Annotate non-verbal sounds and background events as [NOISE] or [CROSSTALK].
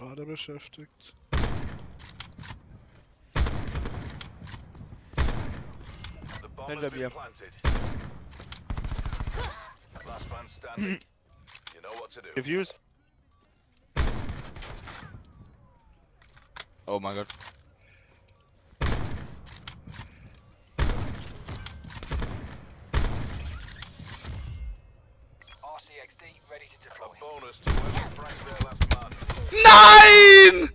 gerade beschäftigt. Hinter mir. planted. [LAUGHS] Last man standing. Hm. you know what to do. Defuse. Oh mein Gott. RCXD ready to A bonus to whoever franked their last Digga,